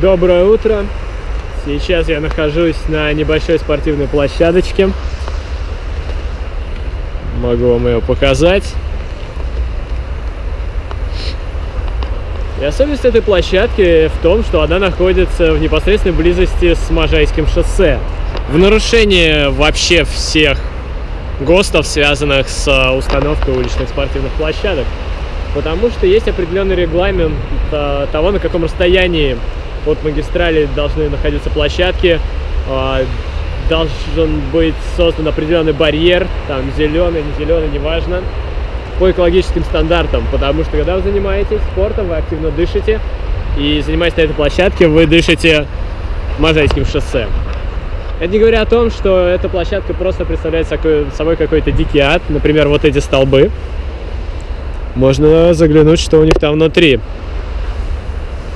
Доброе утро! Сейчас я нахожусь на небольшой спортивной площадочке. Могу вам ее показать. И особенность этой площадки в том, что она находится в непосредственной близости с Можайским шоссе. В нарушение вообще всех ГОСТов, связанных с э, установкой уличных спортивных площадок. Потому что есть определенный регламент э, того, на каком расстоянии от магистрали должны находиться площадки. Э, должен быть создан определенный барьер, там зеленый, не зеленый, неважно, по экологическим стандартам. Потому что когда вы занимаетесь спортом, вы активно дышите. И занимаясь на этой площадке, вы дышите Можайским шоссе. Это не говоря о том, что эта площадка просто представляет собой какой-то дикий ад. Например, вот эти столбы. Можно заглянуть, что у них там внутри.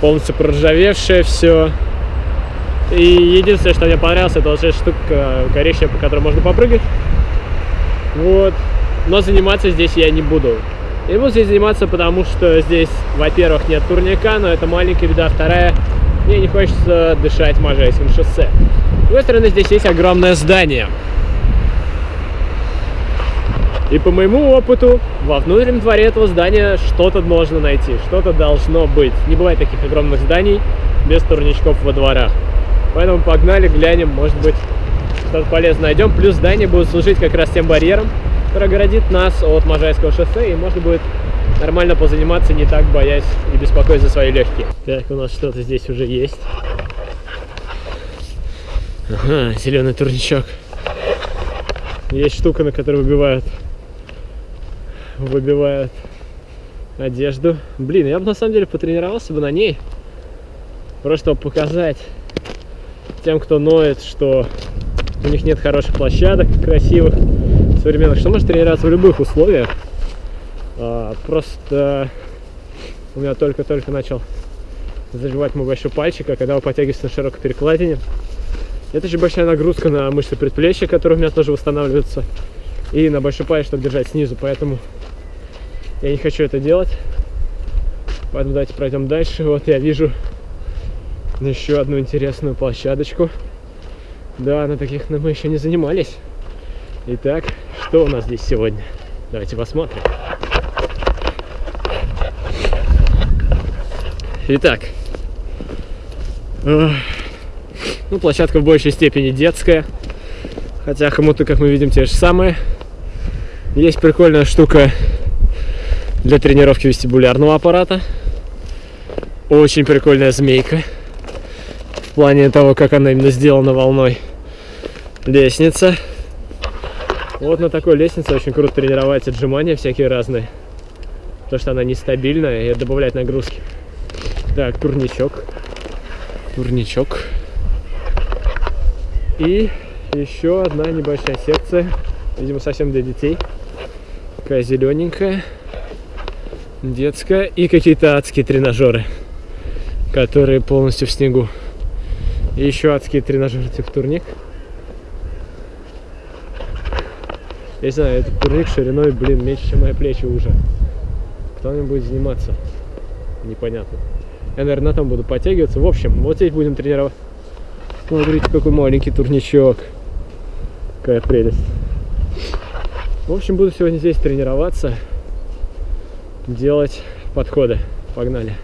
Полностью проржавевшее все. И единственное, что мне понравилось, это вот эта штука коричневая, по которой можно попрыгать. Вот. Но заниматься здесь я не буду. Не буду здесь заниматься, потому что здесь, во-первых, нет турника, но это маленькая беда. Вторая, мне не хочется дышать Можайским шоссе. С другой стороны, здесь есть огромное здание. И по моему опыту, во внутреннем дворе этого здания что-то можно найти, что-то должно быть. Не бывает таких огромных зданий без турничков во дворах. Поэтому погнали, глянем, может быть, что-то полезное найдем. Плюс здание будет служить как раз тем барьером, который оградит нас от Можайского шоссе, и можно будет нормально позаниматься, не так боясь и беспокоясь за свои легкие. Так, у нас что-то здесь уже есть. Ага, зеленый турничок. Есть штука, на которой выбивают, выбивают одежду. Блин, я бы на самом деле потренировался бы на ней. Просто показать тем, кто ноет, что у них нет хороших площадок, красивых, современных, что может тренироваться в любых условиях. А, просто у меня только-только начал заживать мой большой пальчик, а когда вы подтягиваетесь на широкой перекладине, это же большая нагрузка на мышцы предплечья, которые у меня тоже восстанавливаются, и на большой палец, чтобы держать снизу, поэтому я не хочу это делать. Поэтому давайте пройдем дальше. Вот я вижу еще одну интересную площадочку. Да, на таких мы еще не занимались. Итак, что у нас здесь сегодня? Давайте посмотрим. Итак, ну, площадка в большей степени детская. Хотя хомуты, как мы видим, те же самые. Есть прикольная штука для тренировки вестибулярного аппарата. Очень прикольная змейка. В плане того, как она именно сделана волной. Лестница. Вот на такой лестнице очень круто тренировать отжимания всякие разные. Потому что она нестабильная и добавляет нагрузки. Так, турничок. Турничок. И еще одна небольшая секция, видимо, совсем для детей. Такая зелененькая, детская. И какие-то адские тренажеры, которые полностью в снегу. И еще адские тренажеры типа турник. Я не знаю, этот турник шириной, блин, меньше, чем мои плечи уже. Кто ним будет заниматься? Непонятно. Я, наверное, на том буду подтягиваться. В общем, вот здесь будем тренировать. Смотрите, какой маленький турничок. Какая прелесть. В общем, буду сегодня здесь тренироваться, делать подходы. Погнали.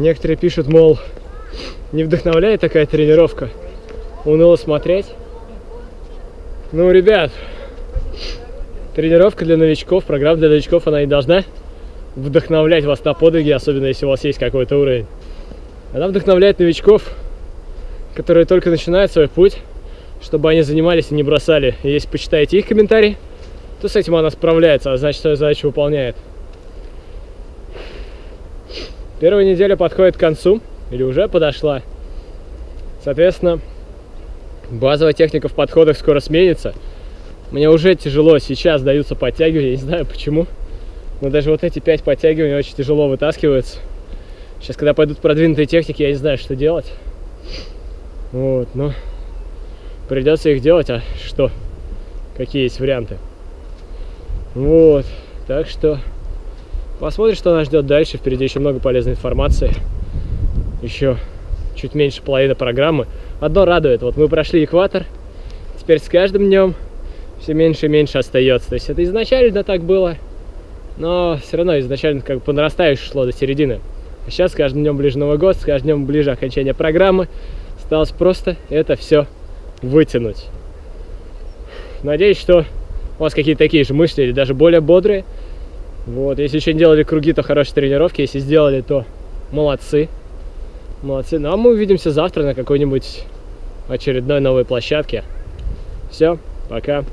Некоторые пишут, мол, не вдохновляет такая тренировка, уныло смотреть. Ну, ребят, тренировка для новичков, программа для новичков, она не должна вдохновлять вас на подвиги, особенно если у вас есть какой-то уровень. Она вдохновляет новичков, которые только начинают свой путь, чтобы они занимались и не бросали. И если почитаете их комментарии, то с этим она справляется, а значит, свою задачу выполняет. Первая неделя подходит к концу, или уже подошла. Соответственно, базовая техника в подходах скоро сменится. Мне уже тяжело сейчас даются подтягивания, не знаю почему. Но даже вот эти пять подтягиваний очень тяжело вытаскиваются. Сейчас, когда пойдут продвинутые техники, я не знаю, что делать. Вот, но придется их делать, а что? Какие есть варианты? Вот, так что Посмотрим, что нас ждет дальше. Впереди еще много полезной информации. Еще чуть меньше половины программы. Одно радует. Вот мы прошли экватор. Теперь с каждым днем все меньше и меньше остается. То есть это изначально так было. Но все равно изначально как бы по нарастающей шло до середины. А сейчас с каждым днем ближе Новый год, с каждым днем ближе окончание программы. Осталось просто это все вытянуть. Надеюсь, что у вас какие-то такие же мысли или даже более бодрые. Вот, если еще не делали круги, то хорошие тренировки. Если сделали, то молодцы. Молодцы. Ну а мы увидимся завтра на какой-нибудь очередной новой площадке. Все, пока.